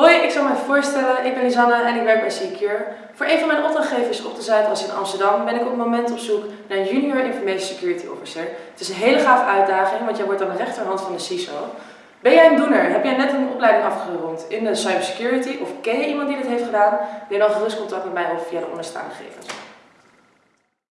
Hoi, ik zal mij voorstellen. Ik ben Lisanne en ik werk bij Secure. Voor een van mijn opdrachtgevers op de Zuidas in Amsterdam ben ik op het moment op zoek naar een Junior Information Security Officer. Het is een hele gaaf uitdaging, want jij wordt dan de rechterhand van de CISO. Ben jij een doener? Heb jij net een opleiding afgerond in de cybersecurity of ken je iemand die dit heeft gedaan? Neem dan gerust contact met mij of via de onderstaande gegevens.